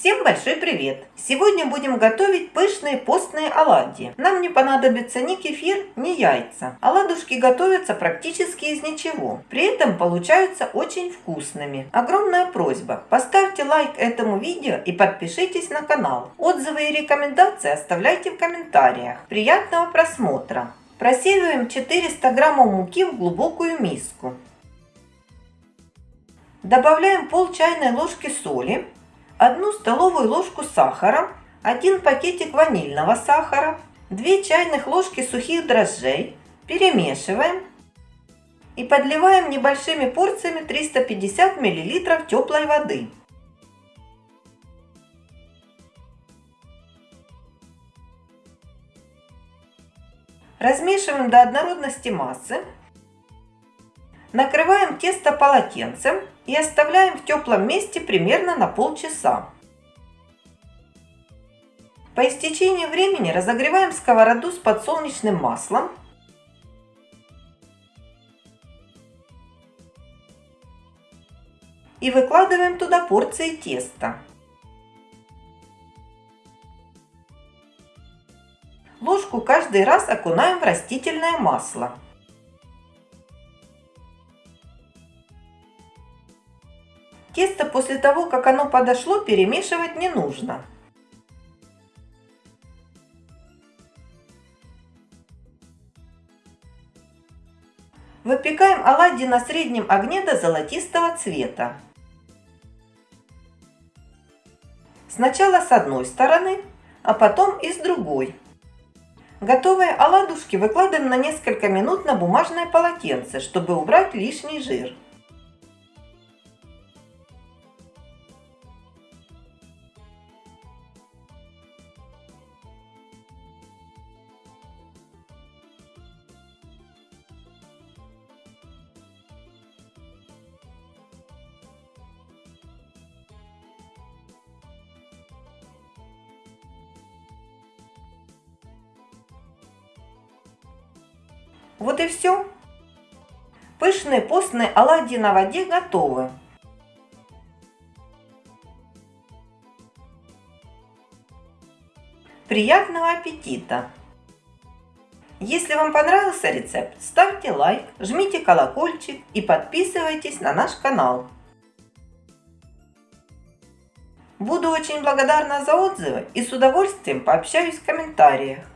Всем большой привет! Сегодня будем готовить пышные постные оладьи. Нам не понадобится ни кефир, ни яйца. Оладушки готовятся практически из ничего. При этом получаются очень вкусными. Огромная просьба, поставьте лайк этому видео и подпишитесь на канал. Отзывы и рекомендации оставляйте в комментариях. Приятного просмотра! Просеиваем 400 граммов муки в глубокую миску. Добавляем пол чайной ложки соли 1 столовую ложку сахара, 1 пакетик ванильного сахара, 2 чайных ложки сухих дрожжей. Перемешиваем и подливаем небольшими порциями 350 мл теплой воды. Размешиваем до однородности массы. Накрываем тесто полотенцем и оставляем в теплом месте примерно на полчаса. По истечении времени разогреваем сковороду с подсолнечным маслом. И выкладываем туда порции теста. Ложку каждый раз окунаем в растительное масло. Тесто после того, как оно подошло, перемешивать не нужно. Выпекаем оладьи на среднем огне до золотистого цвета. Сначала с одной стороны, а потом и с другой. Готовые оладушки выкладываем на несколько минут на бумажное полотенце, чтобы убрать лишний жир. Вот и все. Пышные постные оладьи на воде готовы. Приятного аппетита! Если вам понравился рецепт, ставьте лайк, жмите колокольчик и подписывайтесь на наш канал. Буду очень благодарна за отзывы и с удовольствием пообщаюсь в комментариях.